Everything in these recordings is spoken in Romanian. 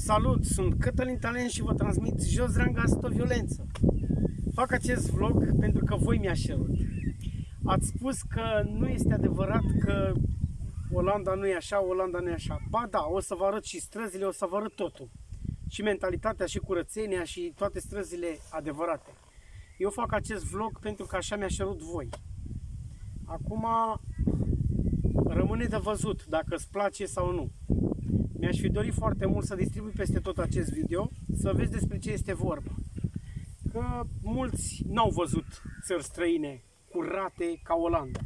Salut, sunt Cătălin Talent și vă transmit jos ranga asta violență. Fac acest vlog pentru că voi mi-ați cerut. Ați spus că nu este adevărat că Olanda nu e așa, Olanda nu e așa. Ba da, o să vă arăt și străzile, o să vă arăt totul. Și mentalitatea, și curățenia, și toate străzile adevărate. Eu fac acest vlog pentru că așa mi-a cerut voi. Acum rămâne de văzut dacă îți place sau nu. Mi-aș fi dorit foarte mult să distribui peste tot acest video, să vezi despre ce este vorba. Că mulți n-au văzut țări străine curate ca Olanda.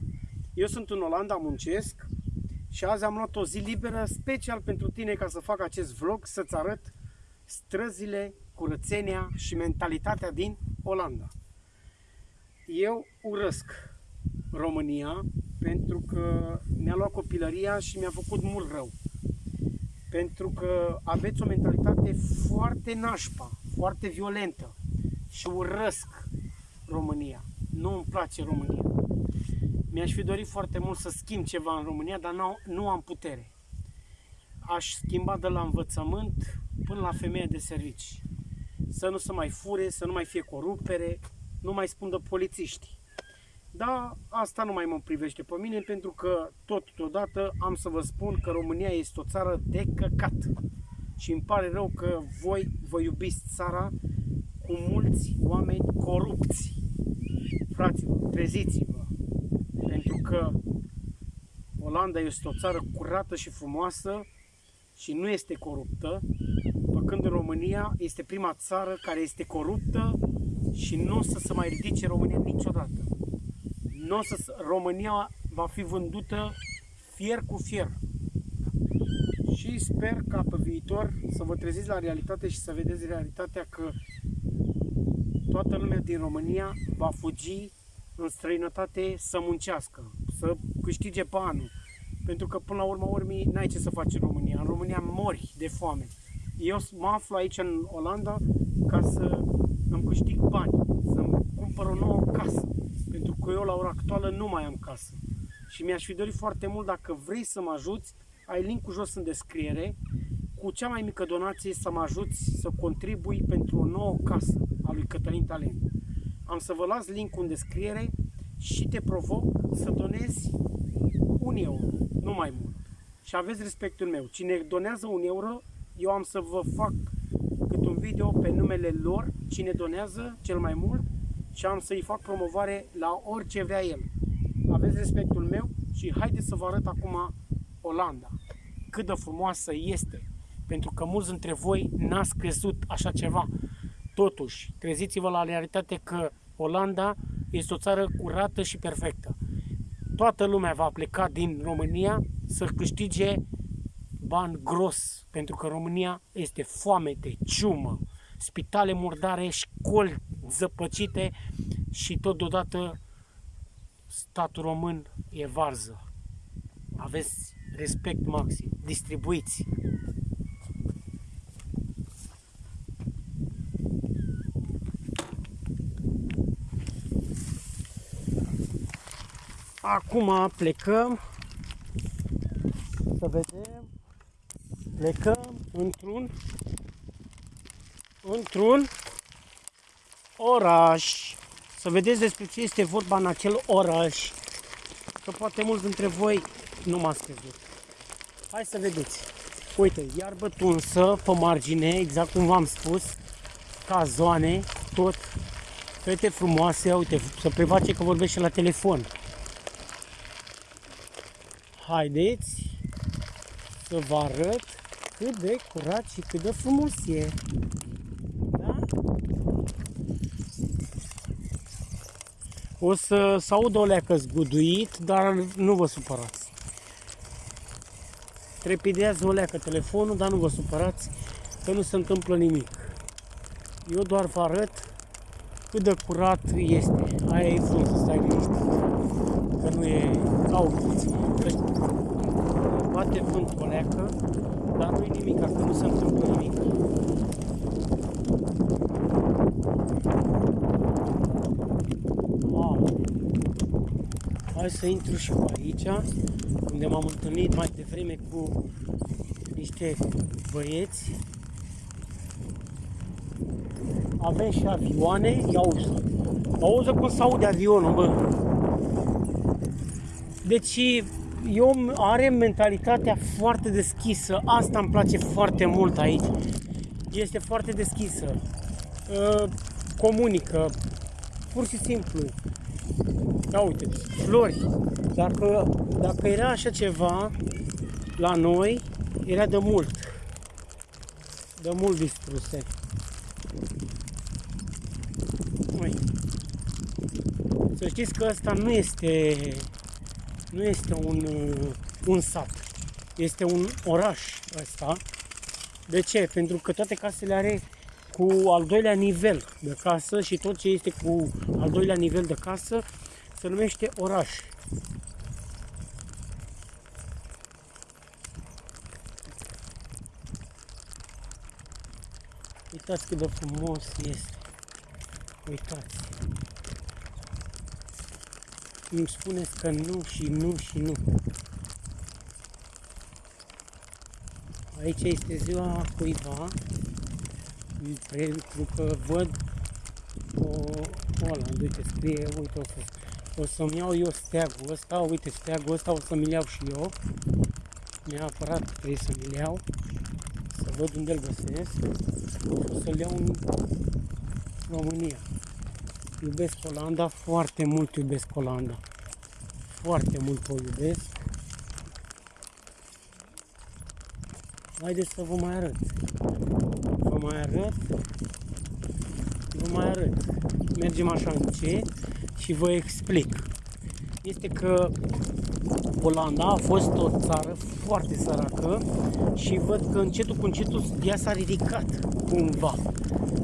Eu sunt în Olanda, muncesc și azi am luat o zi liberă special pentru tine ca să fac acest vlog, să-ți arăt străzile, curățenia și mentalitatea din Olanda. Eu urăsc România pentru că mi-a luat copilăria și mi-a făcut mult rău pentru că aveți o mentalitate foarte nașpa, foarte violentă și urăsc România. Nu îmi place România. Mi-aș fi dorit foarte mult să schimb ceva în România, dar nu, nu am putere. Aș schimba de la învățământ până la femeie de servici. Să nu se mai fure, să nu mai fie corupere, nu mai spun de polițiști. Dar asta nu mai mă privește pe mine pentru că totodată am să vă spun că România este o țară de căcat. Și îmi pare rău că voi vă iubiți țara cu mulți oameni corupți. Fraților, treziți-vă! Pentru că Olanda este o țară curată și frumoasă și nu este coruptă, pe când România este prima țară care este coruptă și nu o să se mai ridice România niciodată nu o să, România va fi vândută fier cu fier. Și sper ca pe viitor să vă treziți la realitate și să vedeți realitatea că toată lumea din România va fugi în străinătate să muncească, să câștige pe anul. Pentru că până la urmă urmii n-ai ce să faci în România. În România mori de foame. Eu mă aflu aici în Olanda ca să îmi câștig bani, să-mi cumpăr o nouă casă că eu la ora actuală nu mai am casă. Și mi-aș fi dorit foarte mult dacă vrei să mă ajuți, ai linkul jos în descriere, cu cea mai mică donație să mă ajuți să contribui pentru o nouă casă a lui Cătălin Talent. Am să vă las linkul în descriere și te provoc să donezi un euro, nu mai mult. Și aveți respectul meu. Cine donează un euro, eu am să vă fac cât un video pe numele lor, cine donează cel mai mult și am să-i fac promovare la orice vrea el. Aveți respectul meu și haideți să vă arăt acum Olanda. Cât de frumoasă este. Pentru că mulți dintre voi n-ați crezut așa ceva. Totuși, treziți-vă la realitate că Olanda este o țară curată și perfectă. Toată lumea va pleca din România să câștige bani gros, pentru că România este foame de ciumă, spitale murdare, școli zăpăcite și totodată statul român e varză. Aveți respect maxim, distribuiți. Acum plecăm să vedem plecăm într-un într-un oraș. Să vedeți despre ce este vorba în acel oraș. Că poate mulți dintre voi nu m-ați crezut. Hai să vedeți. Uite, iarbă tunsă pe margine, exact cum v-am spus, ca zoane, tot fete frumoase, uite, să preface că vorbește la telefon. Haideți să vă arăt cât de curat și cât de frumos e. O să se audă o leacă zguduit, dar nu vă supărați. Trepidează o leacă telefonul, dar nu vă supărați că nu se întâmplă nimic. Eu doar vă arăt cât de curat este. Aia e frumos să stai liniștit. Că nu e ca o Bate vânt o leacă, dar nu e nimic, că nu se întâmplă nimic. Hai să intru și pe aici, unde m-am întâlnit mai devreme cu niște băieți avem și avioane, ia uzi. Auzi cum se aude avionul, bă. Deci eu are mentalitatea foarte deschisă, asta îmi place foarte mult aici. Este foarte deschisă, uh, comunică, pur și simplu. Ia uite, flori. Dacă, dacă era așa ceva la noi, era de mult. De mult distruse. Uite. Să știți că asta nu este nu este un, un sat, este un oraș ăsta. De ce? Pentru că toate casele are cu al doilea nivel de casă și tot ce este cu al doilea nivel de casă se numește oraș. Uitați cât de frumos este. Uitați. Îmi spuneți că nu și nu și nu. Aici este ziua cuiva, pentru că văd o, ăla, uite, scrie, uite, o, să, o să-mi iau eu steagul ăsta, uite, steagul ăsta o să-mi iau și eu. Neapărat trebuie să mi iau, să văd unde îl găsesc. O să-l iau în România. Iubesc Olanda, foarte mult iubesc Olanda. Foarte mult o iubesc. Haideți să vă mai arăt. Vă mai arăt. Vă mai arăt. Mergem așa încet și vă explic. Este că Olanda a fost o țară foarte săracă și văd că încetul cu încetul ea s-a ridicat cumva.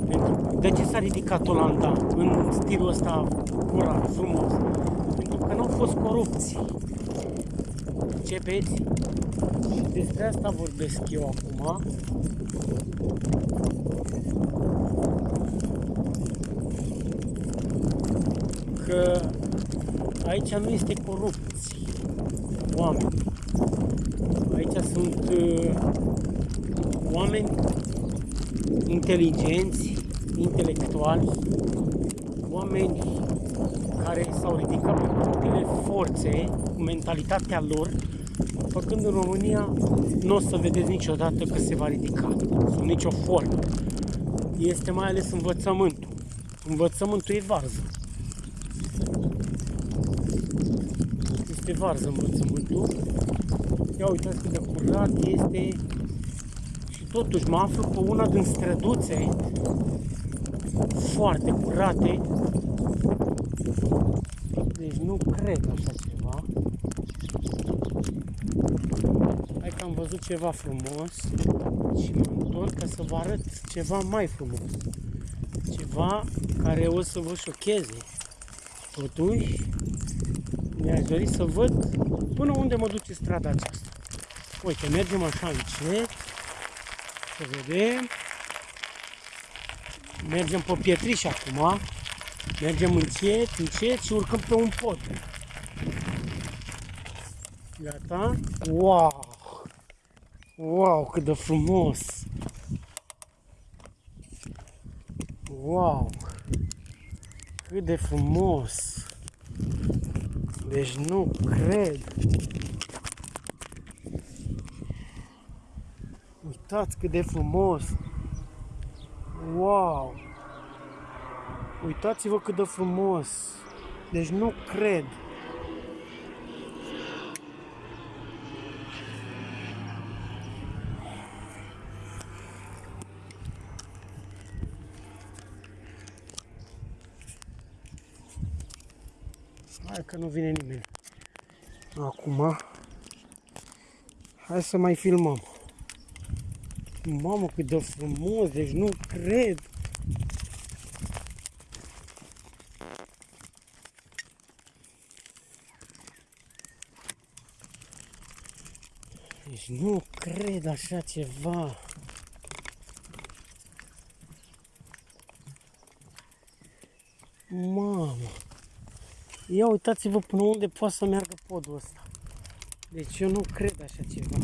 Pentru, de ce s-a ridicat Olanda în stilul ăsta curat, frumos? Pentru că nu au fost corupții. Începeți? Și despre asta vorbesc eu acum. Că aici nu este corupție oameni. Aici sunt uh, oameni inteligenți, intelectuali, oameni care s-au ridicat pe propriile forțe, cu mentalitatea lor, făcând în România, nu o să vedeți niciodată că se va ridica, sub nicio formă. Este mai ales învățământul. Învățământul e varză. Este varză învățământul. Ia uitați cât de curat este totuși mă aflu pe una din străduțe foarte curate. Deci nu cred așa ceva. Hai că am văzut ceva frumos și mă întorc ca să vă arăt ceva mai frumos. Ceva care o să vă șocheze. Totuși, mi-aș dori să văd până unde mă duce strada aceasta. Uite, mergem așa încet. Să vedem. Mergem pe pietriș acum. Mergem încet, încet și urcăm pe un pod. Gata? Wow! Wow, cât de frumos! Wow! Cât de frumos! Deci nu cred! Uitați cât de frumos! Wow! Uitați-vă cât de frumos! Deci nu cred! Hai că nu vine nimeni. Acum, hai să mai filmăm. Mamă, cât de frumos, deci nu cred. Deci nu cred așa ceva. Mamă! Ia uitați-vă până unde poate să meargă podul ăsta. Deci eu nu cred așa ceva.